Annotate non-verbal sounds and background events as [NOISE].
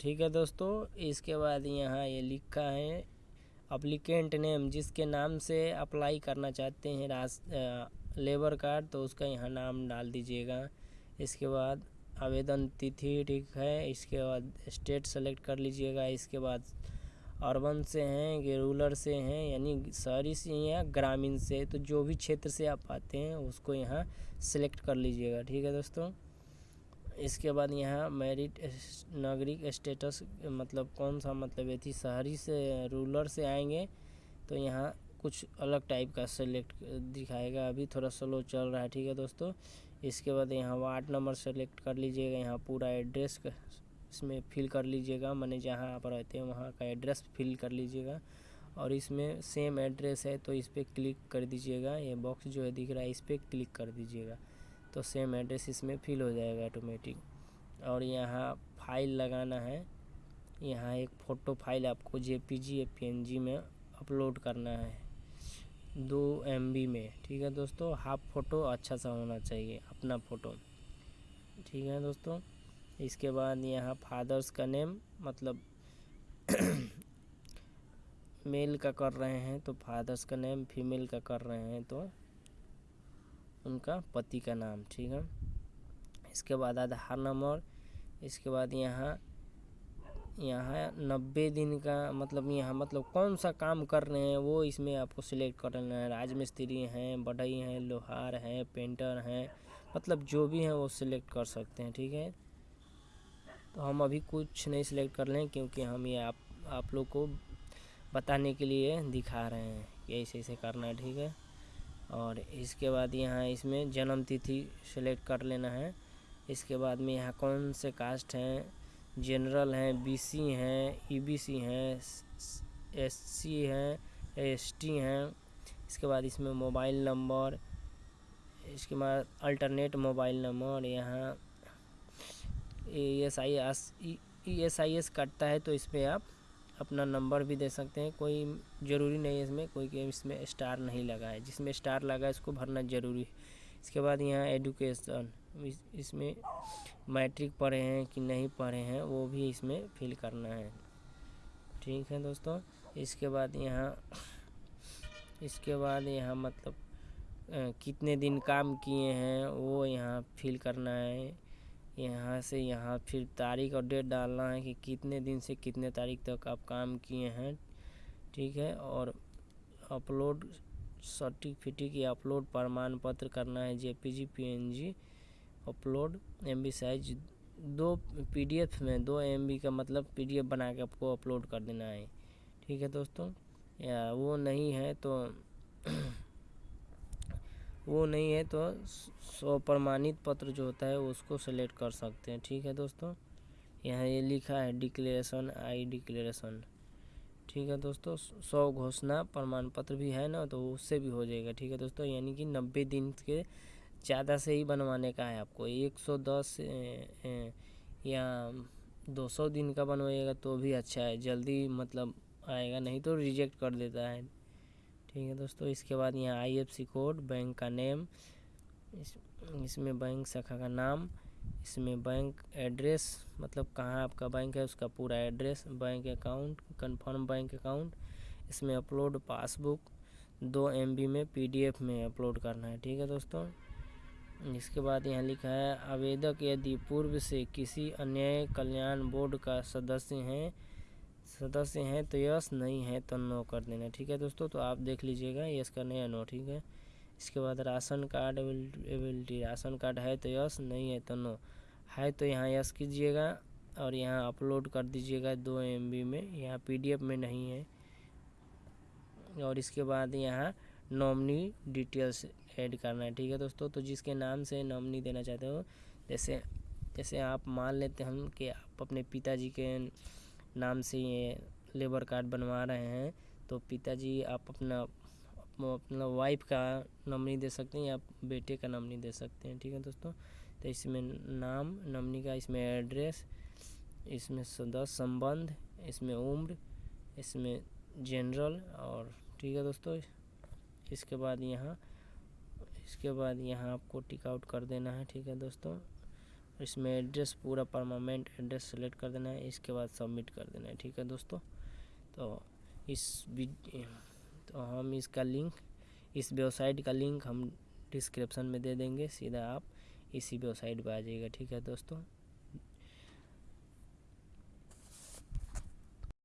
ठीक है दोस्तों, इसके बाद यहाँ ये लिखा है अप्लीकेंट नेम जिसके नाम से अप्लाई करना चाहते हैं रास लेबर कार्ड तो उसका यहाँ नाम डाल दीजिएगा। इसके बाद आवेदन तिथि ठीक है, इसके बाद स्टेट सेलेक्ट कर लीजिएगा। इसके बाद अर्बन से हैं रूरल से हैं, यानी शहरी से या ग्रामीण से तो जो भी क्षेत्र से आप आते हैं, उसको यहाँ सेलेक्ट कर लीजिएगा। ठीक है दोस्तों? इसके बाद यहाँ मेरिट नागरिक स्टेटस मतलब कौन सा मतलब ये थी? शहरी से रूलर से आएँगे तो यहाँ कुछ अलग टाइप का सेलेक्ट दिखाएगा। अभी थोड़ा स्लो चल रहा है, ठीक है दोस्तों? इसके बाद यहाँ वार्ड नंबर सेलेक्ट कर लीजिएगा। यहाँ पूरा एड्रेस इसमें फिल कर लीजिएगा। मैंने जहाँ आप रहते हैं, वहाँ का एड्रेस फिल कर लीजिएगा। और इसमें सेम एड्रेस है तो इस पर क्लिक कर दीजिएगा। ये बॉक्स जो है दिख रहा है, इस पर क्लिक कर दीजिएगा। तो सेम एड्रेस इसमें फिल हो जाएगा ऑटोमेटिक और यहाँ फ़ाइल लगाना है। यहाँ एक फ़ोटो फ़ाइल आपको जे पी जी जी में अपलोड करना है। दो एमबी में, ठीक है दोस्तों? हाफ़ फ़ोटो अच्छा सा होना चाहिए, अपना फ़ोटो ठीक है दोस्तों? इसके बाद यहाँ फादर्स का नेम मतलब [COUGHS] मेल का कर रहे हैं तो फादर्स का नेम फीमेल का कर रहे हैं तो उनका पति का नाम, ठीक है? इसके बाद आधार नंबर, इसके बाद यहाँ यहाँ नब्बे दिन का मतलब यहाँ मतलब कौन सा काम कर रहे हैं वो इसमें आपको सिलेक्ट कर लेना है। राजमिस्त्री हैं, बढ़ई हैं, लोहार हैं पेंटर हैं मतलब जो भी हैं वो सिलेक्ट कर सकते हैं, ठीक है? तो हम अभी कुछ नहीं सिलेक्ट कर लें क्योंकि हम ये आप आप लोग को बताने के लिए दिखा रहे हैं कि ऐसे ऐसे करना है, ठीक है? और इसके बाद यहाँ इसमें जन्म तिथि सेलेक्ट कर लेना है। इसके बाद में यहाँ कौन से कास्ट हैं? जनरल हैं बीसी हैं ईबीसी हैं एससी हैं एसटी हैं। इसके बाद इसमें मोबाइल नंबर इसके बाद अल्टरनेट मोबाइल नंबर यहाँ E S I S E S I S कटता है तो इसमें आप अपना नंबर भी दे सकते हैं। कोई ज़रूरी नहीं है इसमें कोई इसमें स्टार नहीं लगा है। जिसमें स्टार लगा है इसको भरना ज़रूरी है। इसके बाद यहाँ एडुकेशन इस, इसमें मैट्रिक पढ़े हैं कि नहीं पढ़े हैं वो भी इसमें फिल करना है। ठीक है दोस्तों इसके बाद यहाँ इसके बाद यहाँ मतलब कितने दिन काम किए हैं वो यहाँ फिल करना है। यहाँ से यहाँ फिर तारीख और डेट डालना है कि कितने दिन से कितने तारीख तक आप काम किए हैं, ठीक है? और अपलोड सर्टिफिकेट या अपलोड प्रमाण पत्र करना है J JPG PNG upload M B size दो पीडीएफ में, दो एम बी का मतलब पीडीएफ बना के आपको अपलोड कर देना है, ठीक है दोस्तों? या वो नहीं है तो [CLEARS THROAT] वो नहीं है तो सौ प्रमाणित पत्र जो होता है उसको सेलेक्ट कर सकते हैं। ठीक है दोस्तों? यहाँ ये लिखा है डिक्लेरेशन आई डिक्लेरेशन ठीक है दोस्तों? सौ घोषणा प्रमाण पत्र भी है ना तो उससे भी हो जाएगा। ठीक है दोस्तों? यानी कि नब्बे दिन के ज़्यादा से ही बनवाने का है आपको। एक सौ दस या दो सौ दिन का बनवाइएगा तो भी अच्छा है। जल्दी मतलब आएगा, नहीं तो रिजेक्ट कर देता है। ठीक है दोस्तों, इसके बाद यहाँ आईएफसी कोड बैंक का नेम इस, इसमें बैंक शाखा का नाम, इसमें बैंक एड्रेस मतलब कहाँ आपका बैंक है, उसका पूरा address bank account confirm bank account इसमें अपलोड पासबुक दो एमबी में पीडीएफ में अपलोड करना है, ठीक है दोस्तों? इसके बाद यहाँ लिखा है, आवेदक यदि पूर्व से किसी अन्य कल्याण बोर्ड का सदस्य हैं सदस्य हैं तो यस, नहीं है तो नो कर देना, ठीक है दोस्तों? तो आप देख लीजिएगा यस करने या नो ठीक है? इसके बाद ration card ability, ration card है तो यस, नहीं है तो नो। है तो यहाँ यस कीजिएगा और यहाँ अपलोड कर दीजिएगा दो एमबी में, यहाँ पीडीएफ में नहीं है। और इसके बाद यहाँ नॉमनी डिटेल्स ऐड करना है, ठीक है दोस्तों? तो जिसके नाम से नॉमनी देना चाहते हो, जैसे जैसे आप मान लेते हम कि आप अपने पिताजी के नाम से ये लेबर कार्ड बनवा रहे हैं। तो पिताजी, आप अपना अपना वाइफ का नॉमनी दे सकते हैं या बेटे का नॉमनी दे सकते हैं, ठीक है दोस्तों? तो इसमें नाम, नॉमनी का इसमें एड्रेस इसमें सदस्य संबंध, इसमें उम्र, इसमें जनरल और, ठीक है दोस्तों? इसके बाद यहाँ, इसके बाद यहाँ आपको टिक आउट कर देना है, ठीक है दोस्तों? इसमें एड्रेस पूरा परमानेंट एड्रेस सेलेक्ट कर देना है, इसके बाद सबमिट कर देना है, ठीक है दोस्तों? तो इस तो हम इसका लिंक इस वेबसाइट का लिंक हम डिस्क्रिप्शन में दे देंगे, सीधा आप इसी वेबसाइट पर आ जाइएगा, ठीक है दोस्तों?